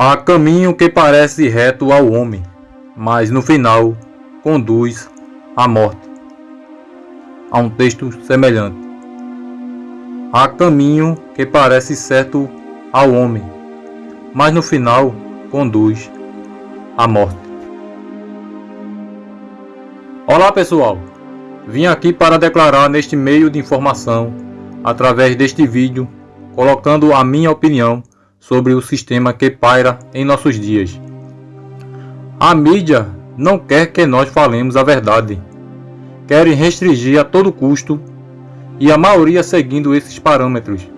Há caminho que parece reto ao homem, mas no final conduz à morte. Há um texto semelhante. Há caminho que parece certo ao homem, mas no final conduz à morte. Olá pessoal, vim aqui para declarar neste meio de informação, através deste vídeo, colocando a minha opinião sobre o sistema que paira em nossos dias. A mídia não quer que nós falemos a verdade. Querem restringir a todo custo e a maioria seguindo esses parâmetros.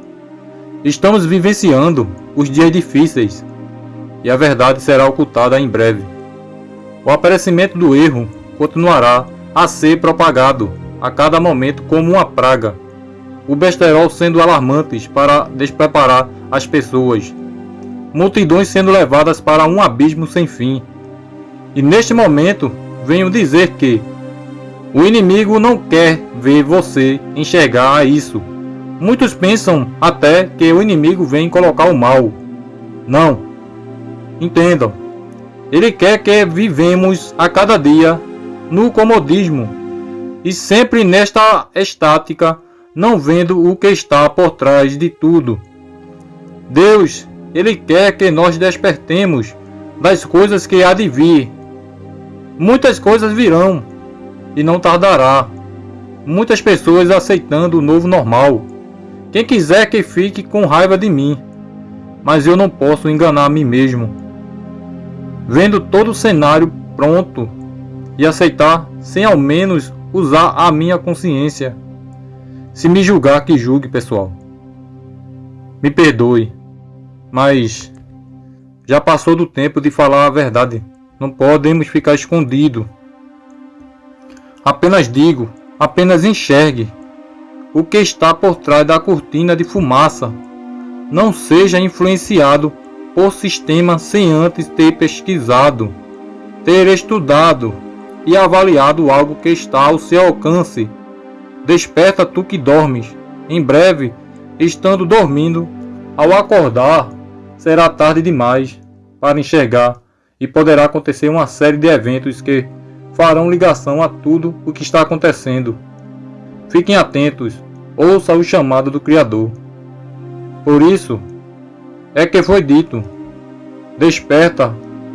Estamos vivenciando os dias difíceis e a verdade será ocultada em breve. O aparecimento do erro continuará a ser propagado a cada momento como uma praga. O besterol sendo alarmantes para despreparar as pessoas, multidões sendo levadas para um abismo sem fim. E neste momento, venho dizer que o inimigo não quer ver você enxergar isso. Muitos pensam até que o inimigo vem colocar o mal. Não. Entendam. Ele quer que vivemos a cada dia no comodismo e sempre nesta estática, não vendo o que está por trás de tudo. Deus, Ele quer que nós despertemos das coisas que há de vir. Muitas coisas virão e não tardará. Muitas pessoas aceitando o novo normal. Quem quiser que fique com raiva de mim, mas eu não posso enganar a mim mesmo. Vendo todo o cenário pronto e aceitar sem ao menos usar a minha consciência. Se me julgar, que julgue, pessoal. Me perdoe, mas já passou do tempo de falar a verdade. Não podemos ficar escondido. Apenas digo, apenas enxergue o que está por trás da cortina de fumaça. Não seja influenciado por sistema sem antes ter pesquisado, ter estudado e avaliado algo que está ao seu alcance. Desperta tu que dormes. Em breve, estando dormindo, ao acordar, será tarde demais para enxergar e poderá acontecer uma série de eventos que farão ligação a tudo o que está acontecendo. Fiquem atentos, ouça o chamado do Criador. Por isso é que foi dito: Desperta,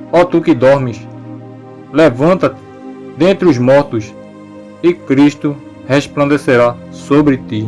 ó tu que dormes, levanta-te dentre os mortos, e Cristo resplandecerá sobre ti.